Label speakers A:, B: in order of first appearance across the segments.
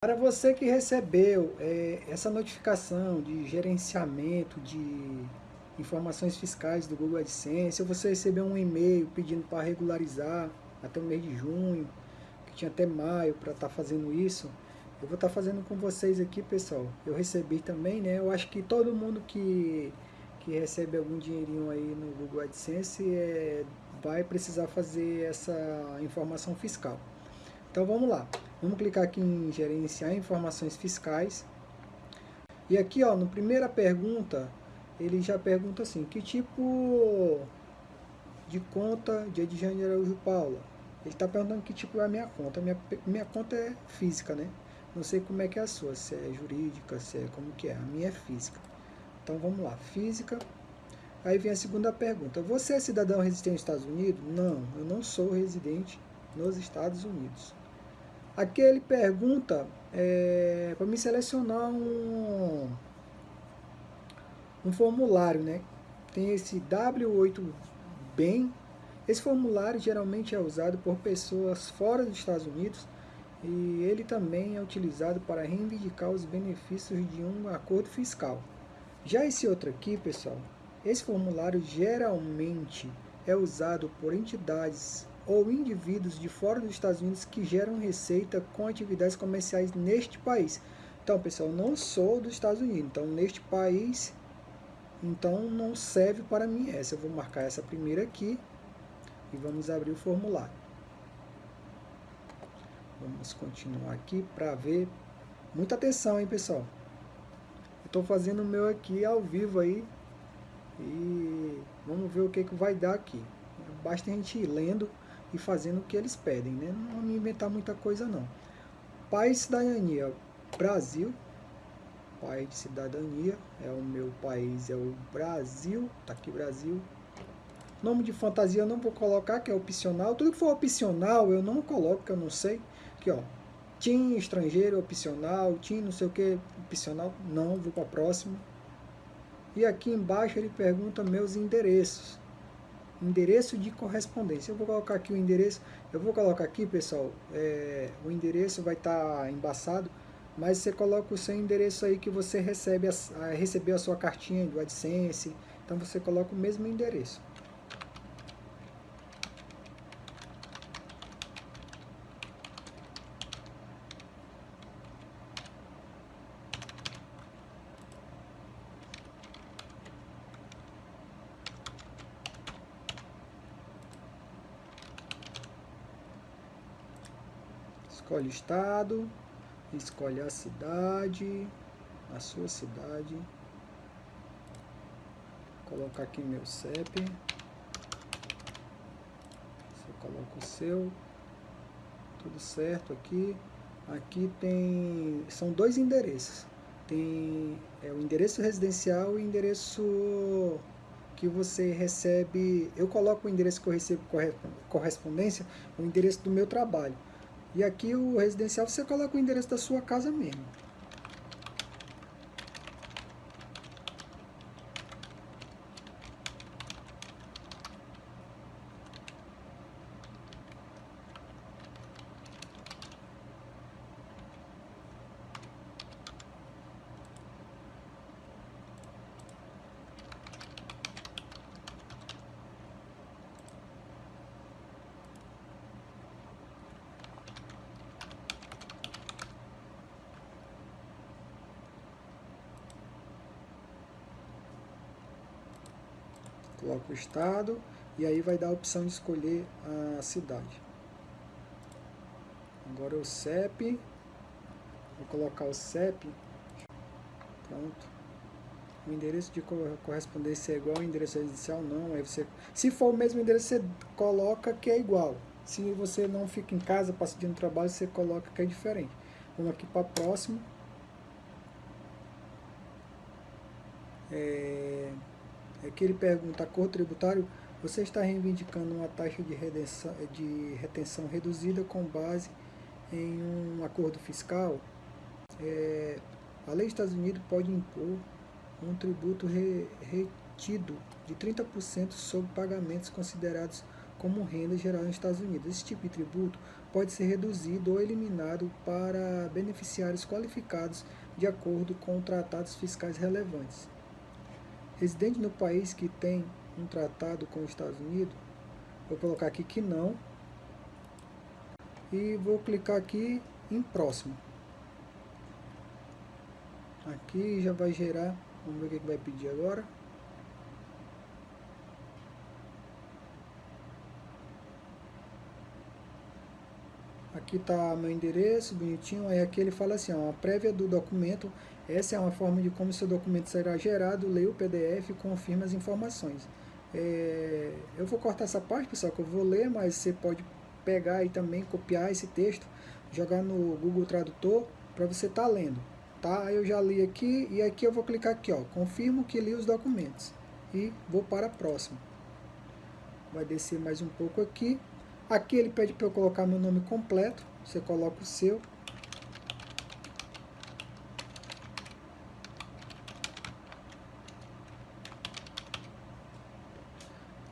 A: Para você que recebeu é, essa notificação de gerenciamento de informações fiscais do Google AdSense, ou você recebeu um e-mail pedindo para regularizar até o mês de junho, que tinha até maio para estar tá fazendo isso, eu vou estar tá fazendo com vocês aqui, pessoal. Eu recebi também, né? Eu acho que todo mundo que, que recebe algum dinheirinho aí no Google AdSense é, vai precisar fazer essa informação fiscal. Então vamos lá. Vamos clicar aqui em gerenciar informações fiscais. E aqui, ó, na primeira pergunta, ele já pergunta assim, que tipo de conta de Edjane Araújo Paula? Ele está perguntando que tipo é a minha conta. Minha, minha conta é física, né? Não sei como é que é a sua, se é jurídica, se é como que é. A minha é física. Então vamos lá, física. Aí vem a segunda pergunta. Você é cidadão residente nos Estados Unidos? Não, eu não sou residente nos Estados Unidos. Aqui ele pergunta é, para me selecionar um, um formulário, né? Tem esse W8BEM. Esse formulário geralmente é usado por pessoas fora dos Estados Unidos e ele também é utilizado para reivindicar os benefícios de um acordo fiscal. Já esse outro aqui, pessoal, esse formulário geralmente é usado por entidades ou indivíduos de fora dos Estados Unidos que geram receita com atividades comerciais neste país. Então, pessoal, não sou dos Estados Unidos, então neste país, então não serve para mim essa. Eu vou marcar essa primeira aqui e vamos abrir o formulário. Vamos continuar aqui para ver. Muita atenção, hein, pessoal. Estou fazendo o meu aqui ao vivo aí e vamos ver o que, que vai dar aqui. Basta a gente ir lendo e fazendo o que eles pedem, né? Não vamos inventar muita coisa não. País cidadania, Brasil. País de cidadania, é o meu país, é o Brasil. Tá aqui Brasil. Nome de fantasia eu não vou colocar, que é opcional. Tudo que for opcional eu não coloco, que eu não sei. Aqui, ó. Tim estrangeiro opcional, Tim não sei o que opcional. Não, vou para próximo. E aqui embaixo ele pergunta meus endereços endereço de correspondência. Eu vou colocar aqui o endereço, eu vou colocar aqui, pessoal, é, o endereço vai estar tá embaçado, mas você coloca o seu endereço aí que você recebe a, a, recebeu a sua cartinha do AdSense, então você coloca o mesmo endereço. Escolhe o estado, escolhe a cidade, a sua cidade. Vou colocar aqui meu CEP. Você coloca o seu. Tudo certo aqui. Aqui tem... São dois endereços. Tem é, o endereço residencial e o endereço que você recebe... Eu coloco o endereço que eu recebo correspondência, o endereço do meu trabalho. E aqui o residencial você coloca o endereço da sua casa mesmo. Coloca o estado e aí vai dar a opção de escolher a cidade. Agora o CEP, vou colocar o CEP, pronto. O endereço de correspondência é igual ao endereço residencial? Não, aí você, se for o mesmo endereço, você coloca que é igual. Se você não fica em casa passando trabalho, você coloca que é diferente. Vamos aqui para próximo. É... Aqui ele pergunta, acordo tributário, você está reivindicando uma taxa de, redenção, de retenção reduzida com base em um acordo fiscal? É, a lei dos Estados Unidos pode impor um tributo re, retido de 30% sobre pagamentos considerados como renda geral nos Estados Unidos. Esse tipo de tributo pode ser reduzido ou eliminado para beneficiários qualificados de acordo com tratados fiscais relevantes. Residente no país que tem um tratado com os Estados Unidos, vou colocar aqui que não, e vou clicar aqui em próximo. Aqui já vai gerar, vamos ver o que vai pedir agora. Aqui está meu endereço, bonitinho. Aí aqui ele fala assim, ó, a prévia do documento. Essa é uma forma de como seu documento será gerado. Leia o PDF e confirma as informações. É, eu vou cortar essa parte, pessoal, que eu vou ler, mas você pode pegar e também copiar esse texto, jogar no Google Tradutor para você estar tá lendo. Tá? Eu já li aqui e aqui eu vou clicar aqui, ó, confirmo que li os documentos e vou para a próxima. Vai descer mais um pouco aqui. Aqui ele pede para eu colocar meu nome completo, você coloca o seu.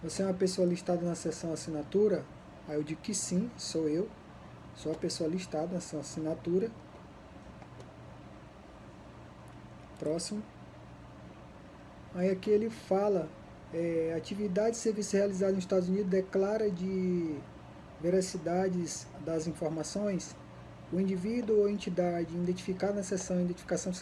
A: Você é uma pessoa listada na seção assinatura? Aí eu digo que sim, sou eu. Sou a pessoa listada na seção assinatura. Próximo. Aí aqui ele fala, é, atividade e serviço realizado nos Estados Unidos declara de veracidades das informações, o indivíduo ou entidade identificado na seção Identificação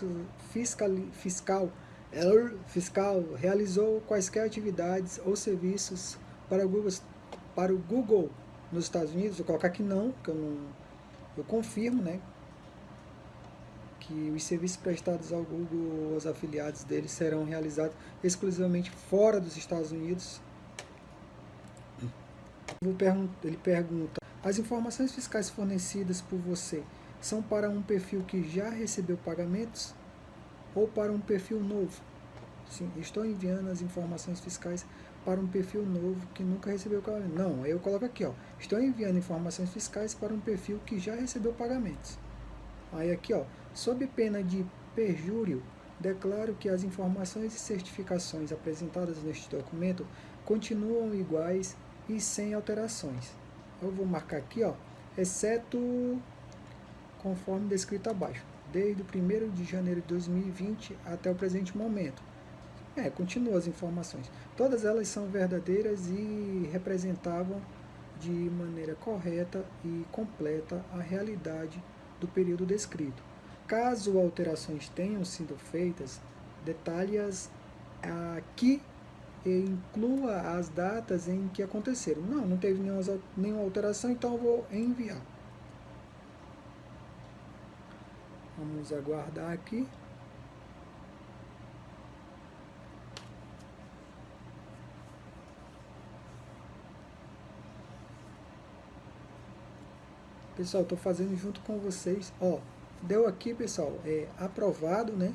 A: fiscal, fiscal, fiscal realizou quaisquer atividades ou serviços para o Google, para o Google nos Estados Unidos, vou colocar que não, que eu não, eu confirmo, né, que os serviços prestados ao Google, os afiliados deles serão realizados exclusivamente fora dos Estados Unidos, ele pergunta, as informações fiscais fornecidas por você são para um perfil que já recebeu pagamentos ou para um perfil novo? Sim, estou enviando as informações fiscais para um perfil novo que nunca recebeu pagamento. Não, eu coloco aqui, ó, estou enviando informações fiscais para um perfil que já recebeu pagamentos. Aí aqui, ó, sob pena de perjúrio, declaro que as informações e certificações apresentadas neste documento continuam iguais e sem alterações. Eu vou marcar aqui, ó, exceto conforme descrito abaixo, desde o 1 de janeiro de 2020 até o presente momento. É, continua as informações. Todas elas são verdadeiras e representavam de maneira correta e completa a realidade do período descrito. Caso alterações tenham sido feitas, detalhe-as aqui e inclua as datas em que aconteceram. Não, não teve nenhuma, alteração, então eu vou enviar. Vamos aguardar aqui. Pessoal, estou fazendo junto com vocês. Ó, deu aqui, pessoal, é aprovado, né?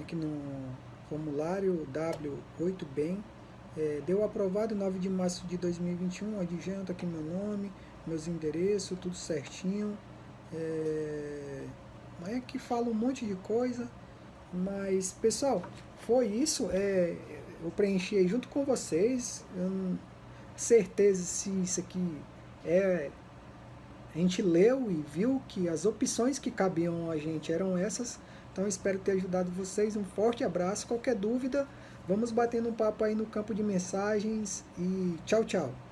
A: Aqui no formulário W8BEM, é, deu aprovado em 9 de março de 2021, adjunto aqui meu nome, meus endereços, tudo certinho. É, é que fala um monte de coisa, mas pessoal, foi isso, é, eu preenchi junto com vocês, certeza se isso aqui é a gente leu e viu que as opções que cabiam a gente eram essas, então espero ter ajudado vocês. Um forte abraço. Qualquer dúvida, vamos batendo um papo aí no campo de mensagens e tchau, tchau.